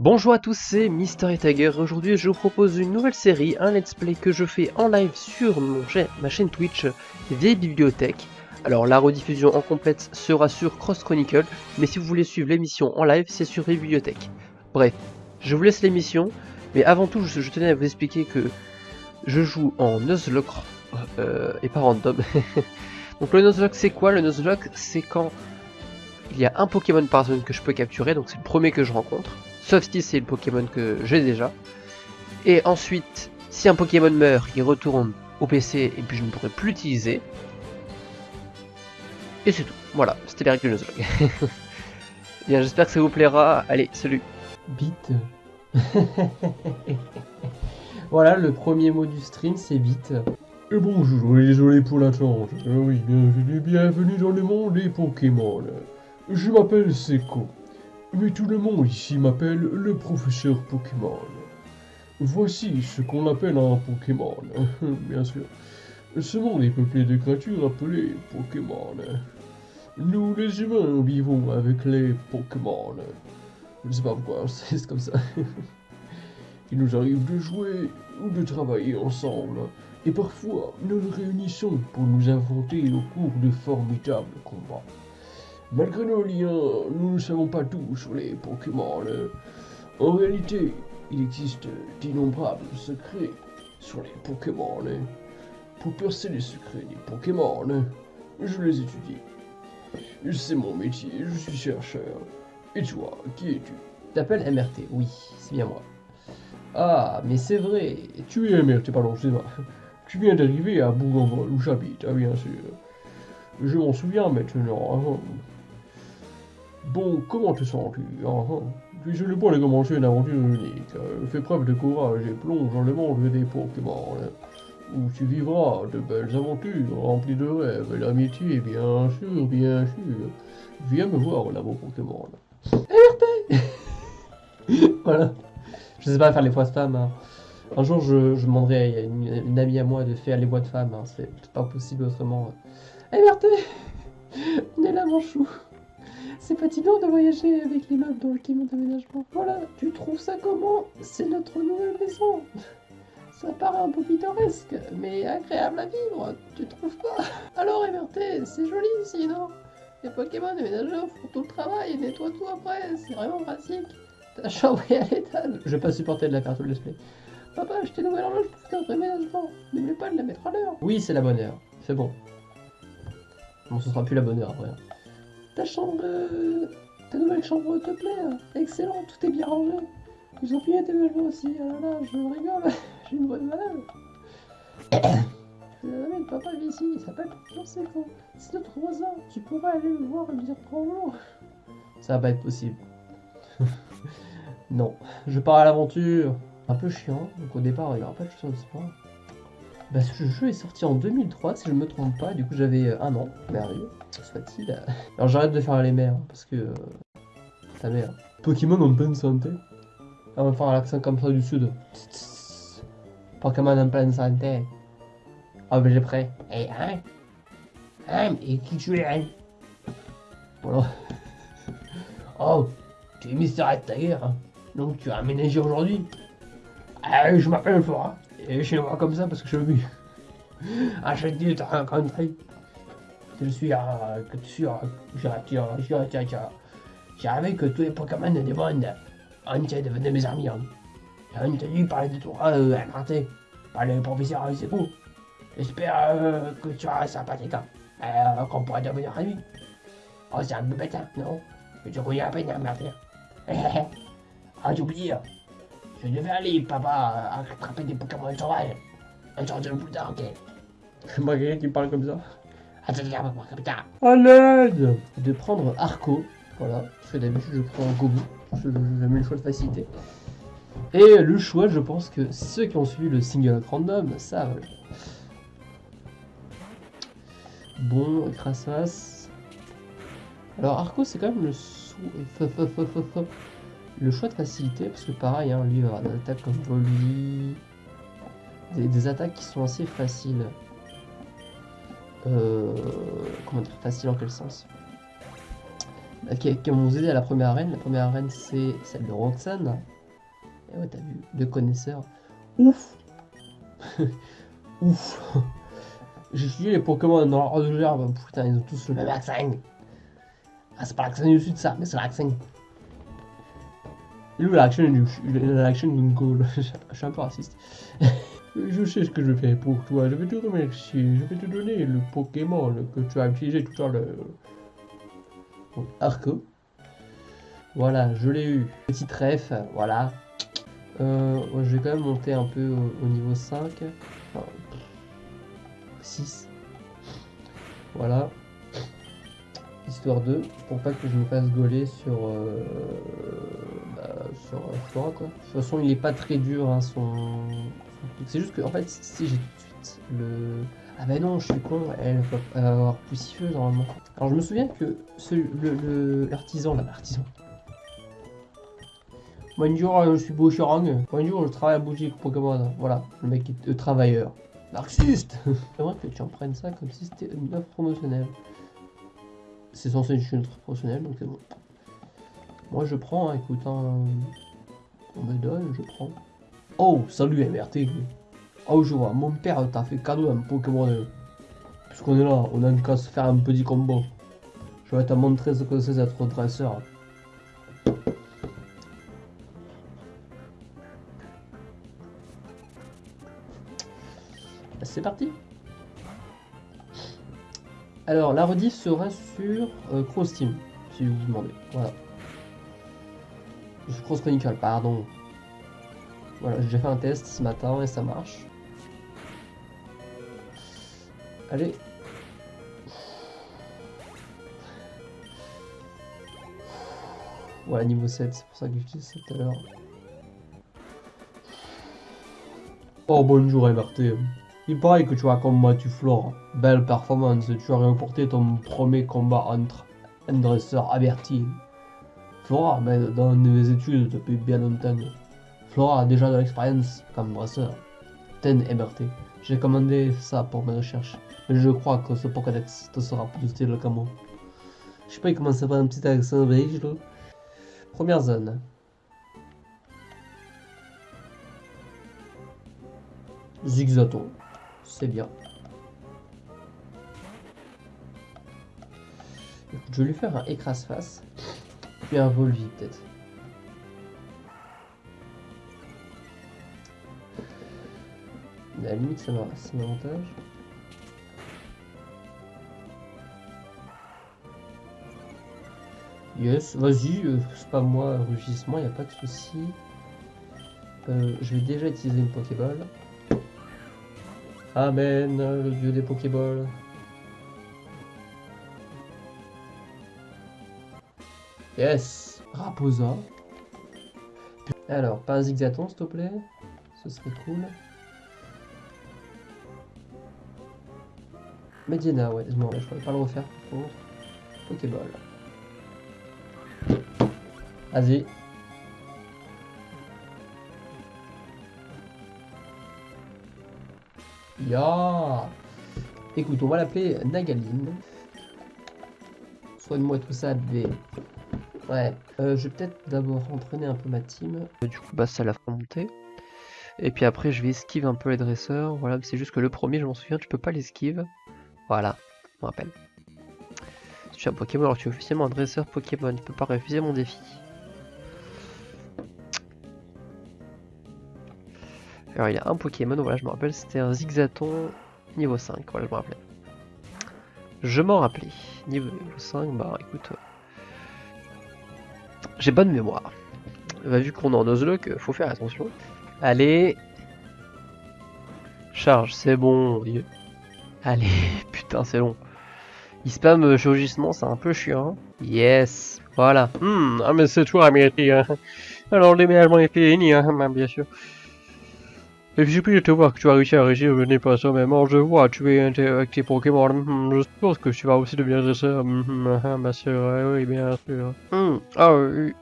Bonjour à tous, c'est Mystery Tiger. Aujourd'hui, je vous propose une nouvelle série, un let's play que je fais en live sur mon ma chaîne Twitch Vieille Bibliothèque. Alors, la rediffusion en complète sera sur Cross Chronicle, mais si vous voulez suivre l'émission en live, c'est sur Vieille Bibliothèque. Bref, je vous laisse l'émission, mais avant tout, je, je tenais à vous expliquer que je joue en Nuzlocke euh, et pas random. donc, le Nuzlocke, c'est quoi? Le Nuzlocke, c'est quand il y a un Pokémon par zone que je peux capturer, donc c'est le premier que je rencontre. Sauf si c'est le Pokémon que j'ai déjà. Et ensuite, si un Pokémon meurt, il retourne au PC et puis je ne pourrai plus l'utiliser. Et c'est tout. Voilà, c'était les règles du Nuzlocke. Bien, j'espère que ça vous plaira. Allez, salut. Bit. voilà, le premier mot du stream, c'est bit. Et bonjour, et désolé pour l'attente. Euh, oui, bienvenue, bienvenue dans le monde des Pokémon. Je m'appelle Seko, mais tout le monde ici m'appelle le professeur Pokémon. Voici ce qu'on appelle un Pokémon, bien sûr. Ce monde est peuplé de créatures appelées Pokémon. Nous, les humains, vivons avec les Pokémon. Je sais pas pourquoi, c'est comme ça. Il nous arrive de jouer ou de travailler ensemble. Et parfois, nous nous réunissons pour nous inventer au cours de formidables combats. Malgré nos liens, nous ne savons pas tout sur les Pokémon. En réalité, il existe d'innombrables secrets sur les Pokémon. Pour percer les secrets des Pokémon, je les étudie. C'est mon métier, je suis chercheur. Et toi, qui es-tu? T'appelles MRT, oui, c'est bien moi. Ah, mais c'est vrai. Tu es MRT, pardon, excuse-moi. Tu viens d'arriver à Bougainville, où j'habite, ah bien sûr. Je m'en souviens maintenant. Bon, comment te sens-tu? Ah, ah. Tu sur le point de commencer une aventure unique. Fais preuve de courage et plonge dans le monde des Pokémon. hein, Où tu vivras de belles aventures remplies de rêves et d'amitié, bien sûr, bien sûr. Viens me voir là, mon Pokémon. Voilà. Je sais pas faire les voix de femmes. hein. Un jour, je, je demanderai à une, amie à moi de faire les voix de femmes. hein. C'est pas possible autrement. Berthe On est là, mon chou. C'est fatigant de voyager avec les meubles dans le camion d'aménagement. Voilà, tu trouves ça comment? C'est notre nouvelle maison. Ça paraît un peu pittoresque, mais agréable à vivre, tu trouves pas? Alors, MRT, c'est joli ici, non? Les Pokémon déménageurs font tout le travail et nettoient tout après, c'est vraiment pratique. Ta chambre est à l'étage. Je vais pas supporter de la faire tout le display. Papa, je t'ai une nouvelle horloge pour faire ton ménagement. N'oublie pas de la mettre à l'heure. Oui, c'est la bonne heure. C'est bon. Bon, ce sera plus la bonne heure après. Ta chambre. euh, Ta nouvelle chambre te plaît hein Excellent, tout est bien rangé. Ils ont plié tes ménagements aussi. Ah là là, je rigole. J'ai une bonne suis désolé, le papa vit ici. Il s'appelle Jean Séco. C'est notre voisin. Tu pourrais aller le voir et lui dire bonjour. Ça va pas être possible. non. Je pars à l'aventure. Un peu chiant. Donc au départ, il n'y aura pas de choses sport. Bah, ce jeu est sorti en 2003, si je me trompe pas. Du coup, j'avais euh, un an. Merveilleux. Soit-il. Alors j'arrête de faire les mères. Parce que. euh, Ta mère. Pokémon en pleine santé Ah, On va faire l'accent comme ça du sud. Pokémon en pleine santé. Ah, ben j'ai prêt. Eh, hein Hein Et qui tu es, hein? Voilà. Oh, tu es Mister Tiger, hein Donc tu as aménagé aujourd'hui? Ah, je m'appelle Flora. Et chez moi comme ça parce que je suis je. Je à. Suis à. Je suis à. Je. Je. J'ai rêvé que tous les Pokémon des mondes entiers devenaient mes amis. Hein. J'ai entendu parler de toi, euh, inventé par le professeur c'est cool. J'espère euh, que tu seras sympathique. Hein. Euh, qu'on pourra devenir amis. Oh, c'est un peu bête, hein, non? Tu connais à peine, hein, merde. ah, j'ai oublié. Je devais aller, papa, attraper des Pokémon sauvages. Un jour de plus tard, ok. J'aimerais quelqu'un qui parle comme ça. À l'aide De prendre Arco. Voilà. Parce que d'habitude, je prends Gobu. Je- J'aime le choix de facilité. Et le choix, je pense que ceux qui ont suivi le single random savent. Bon, Crassas. Alors Arco, c'est quand même le, sou- le choix de facilité, parce que pareil, hein, lui, il va avoir des attaques comme Volui, des, des attaques qui sont assez faciles. Euh, comment dire, facile en quel sens? Euh, qui, qui vont vous aider à la première arène. La première arène, c'est celle de Roxanne. Et ouais, t'as vu, deux connaisseurs. Ouf Ouf J'ai étudié les Pokémon dans l'ordre de gerbe. Putain, ils ont tous le même accent. Ah, c'est pas l'accent du sud, ça, mais c'est l'accent. Est où l'accent d'une goal Je suis un peu raciste. Je sais ce que je fais pour toi, je vais te remercier, je vais te donner le Pokémon que tu as utilisé tout à l'heure. Arco. Voilà, je l'ai eu. Petit ref, voilà. Euh, je vais quand même monter un peu au, au niveau 5. Enfin, 6. Voilà. Histoire 2, pour pas que je me fasse gauler sur, sur euh, Quoi. De toute façon, il est pas très dur, hein, son. C'est juste que, en fait, si j'ai tout de suite le... Ah bah non, je suis con, elle va avoir plus siffleuse normalement. Alors je me souviens que ce, le, le- l'artisan, là, l'artisan. Bonjour, euh, je suis Boucherang. Bonjour, je travaille à boutique Pokémon. Voilà, le mec est euh, travailleur. Marxiste J'aimerais que tu en prennes ça comme si c'était une offre promotionnelle. C'est censé être une offre promotionnelle, donc c'est bon. Moi je prends, hein, écoute, hein, on me donne, je prends. Oh, salut MRT. Oh, je vois, mon père t'a fait cadeau un Pokémon. Puisqu'on est là, on a qu'à se faire un petit combo. Je vais te montrer ce que c'est d'être dresseur. C'est parti Alors, la rediff sera sur euh, Cross Team, si vous vous demandez. Voilà. Sur Cross Chronicle, pardon. Voilà, j'ai fait un test ce matin et ça marche. Allez. Voilà, niveau 7, c'est pour ça que j'utilise ça tout à l'heure. Oh bonjour MRT. Il paraît que tu as combattu Flore. Belle performance, tu as remporté ton premier combat entre un dresseur averti. Flora, mais dans mes études depuis bien longtemps. Flora a déjà de l'expérience comme dresseur. Ten MRT. J'ai commandé ça pour mes recherches. Mais je crois que ce Pokédex te sera plus utile que moi. Je sais pas, il commence à avoir un petit accent belge là. Première zone. Zigzaton. C'est bien. Je vais lui faire un écrase-face. Puis un Volvi peut-être. La limite, ça m'a- un avantage. Yes, vas-y, euh, c'est pas moi, rugissement, y a pas de souci. Euh, je vais déjà utiliser une Pokéball. Amen, le dieu des Pokéballs. Yes, Raposa. Alors, pas un zigzaton, s'il te plaît. Ce serait cool. Medina, ouais, non, je pourrais pas le refaire par contre. Pokéball. Vas-y. Ya Écoute, on va l'appeler Nagaline. Soigne-moi tout ça, bébé. Ouais, euh, je vais peut-être d'abord entraîner un peu ma team. Du coup, bah ça la fera monter. Et puis après, je vais esquive un peu les dresseurs. Voilà, c'est juste que le premier, je m'en souviens, tu peux pas l'esquive. Voilà, je me rappelle. Si tu es un Pokémon, alors tu es officiellement un dresseur Pokémon. Tu peux pas refuser mon défi. Alors il y a un Pokémon, voilà je me rappelle, c'était un Zigzaton niveau 5, voilà je me rappelais. Je m'en rappelais. Niveau 5, bah écoute... euh, J'ai bonne mémoire. Bah, vu qu'on est en Nuzlocke, faut faire attention. Allez Charge, c'est bon. Allez, putain c'est long. Il spam euh, chirurgissement, c'est un peu chiant. hein. Yes, voilà. Hmm, ah mais c'est toi, Américain. Hein. Alors le déménagement est fini, hein, bah, bien sûr. Et puis j'ai pu te voir que tu as réussi à régir le nez pas même. Alors je vois, tu es avec tes Pokémon. Hmm, je suppose que tu vas aussi devenir dresseur. Hmm, hmm, ah, bien sûr, ouais, oui, bien sûr. Ah oui.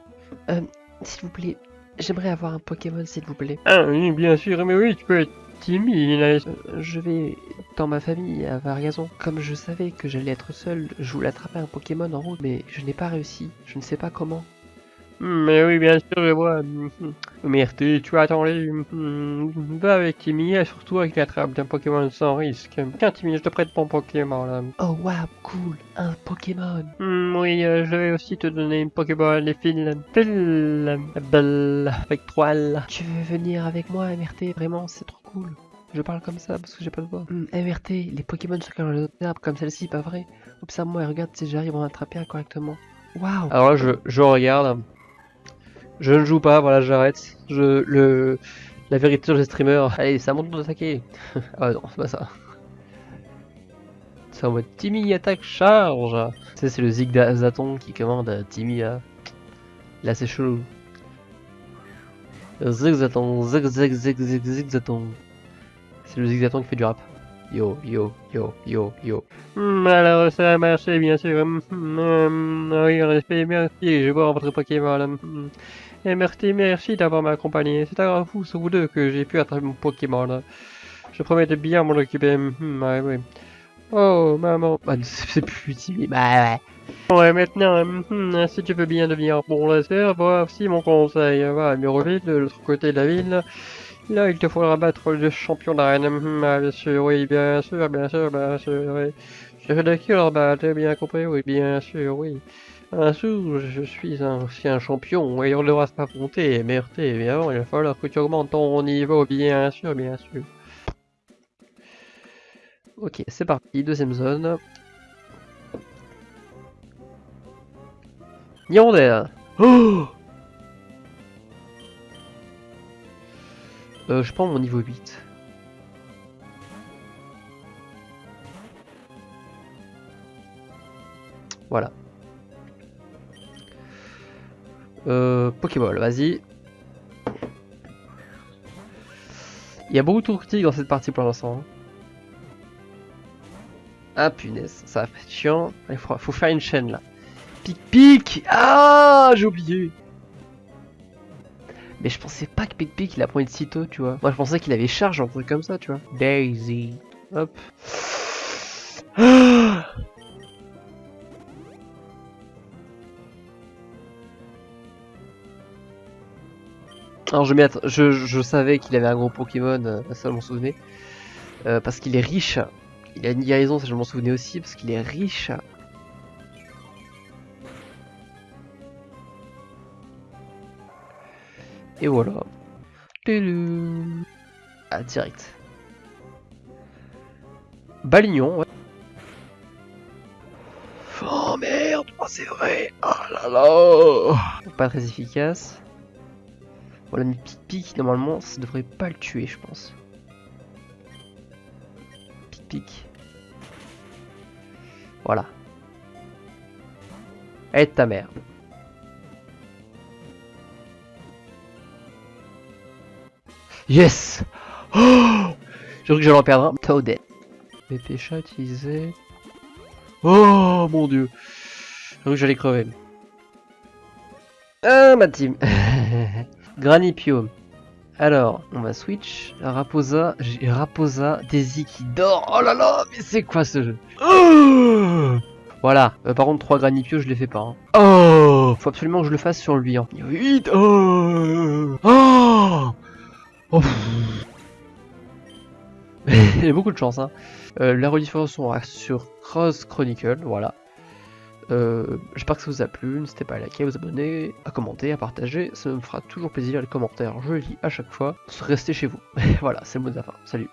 Euh, S'il vous plaît, J'aimerais avoir un Pokémon s'il vous plaît. Ah oui, bien sûr, mais oui, tu peux être timide. Euh, je vais dans ma famille à Vargazon. Comme je savais que j'allais être seul, je voulais attraper un Pokémon en route, mais je n'ai pas réussi. Je ne sais pas comment. Mais oui, bien sûr, je vois. Merde, tu as attendé. Va avec Timmy, et surtout avec l'attrape d'un Pokémon sans risque. Tiens, Timmy, je te prête mon Pokémon là. Oh wow, cool, un Pokémon. Hmm, oui, euh, je vais aussi te donner une Pokéball, les fils. Pile, belle, avec trois L. Tu veux venir avec moi, MRT Vraiment, c'est trop cool. Je parle comme ça parce que j'ai pas de voix. Hmm, MRT, les Pokémon sont comme les autres arbres, comme celle-ci, pas vrai Observe-moi et regarde si j'arrive à en attraper un correctement. Waouh Alors là, je, je regarde. Je ne joue pas, voilà, j'arrête. Je, le, la vérité sur les streamers. Allez, c'est à mon tour d'attaquer. ah non, c'est pas ça. C'est en mode Timmy attaque charge. Tu c'est le Zigzaton qui commande Timmy à. Là, c'est chelou. Zigzaton, zig zig zig zig zigzaton. C'est le Zigzaton qui fait du rap. Yo, yo, yo, yo, yo. Hmm, alors, ça a marché, bien sûr. Hmm, hmm, oui, effet, merci. Je vais voir votre Pokémon. Hmm. Et merci, merci d'avoir m'accompagné. C'est à vous, vous deux, que j'ai pu attraper mon Pokémon. Je promets de bien m'en occuper. Hmm, ouais, ouais. Oh, maman. Bah, c'est plus utile. Bah, ouais. Ouais, maintenant, hmm, si tu veux bien devenir bon laser, voici mon conseil. Va, numéro vite, de l'autre côté de la ville. Là, il te faudra battre le champion d'arène. Hmm, ah, bien sûr, oui, bien sûr, bien sûr, bien sûr, oui. Je de qui leur battre, bien compris, oui, bien sûr, oui. Un jour, je suis un ancien champion et on devra s'affronter, merde, mais avant, il va falloir que tu augmentes ton niveau, bien sûr, bien sûr. Ok, c'est parti, deuxième zone. Yonder Oh euh, Je prends mon niveau 8. Voilà. Euh, Pokéball, vas-y. Il y a beaucoup de critiques dans cette partie pour l'instant. hein. Ah punaise, ça va être chiant. Il faut, faut faire une chaîne là. Pic pic Ah j'ai oublié Mais je pensais pas que Pic Pic il apprend de sitôt, tu vois. Moi je pensais qu'il avait charge, un truc comme ça, tu vois. Daisy. Hop. Ah Alors je, je, je savais qu'il avait un gros Pokémon, euh, ça je m'en souvenais. Euh, parce qu'il est riche. Il a une guérison, ça je m'en souvenais aussi, parce qu'il est riche. Et voilà. Ah, direct. Balignon, ouais. Oh merde, oh, c'est vrai. Oh là là. Pas très efficace. Voilà, mais pic pic, normalement, ça devrait pas le tuer, je pense. Pic pic. Voilà. Aide ta mère. Yes Oh J'ai cru que j'allais en perdre un. Toadette. BP chat utilisé. Oh mon dieu J'ai cru que j'allais crever. Ah ma team Granipio. Alors, on va switch. Raposa, j'ai Raposa, Daisy qui dort. Oh là là, mais c'est quoi ce jeu? Oh Voilà. Euh, par contre, 3 Granipio, je les fais pas. hein. Oh Faut absolument que je le fasse sur lui. Hein. Vite Oh Oh Oh pff. Il y a beaucoup de chance. Hein. Euh, la rediffusion sera sur Cross Chronicle. Voilà. Euh, J'espère que ça vous a plu, n'hésitez pas à liker, à vous abonner, à commenter, à partager, ça me fera toujours plaisir les commentaires, je lis à chaque fois. Restez chez vous. voilà, c'est le mot de la fin. Salut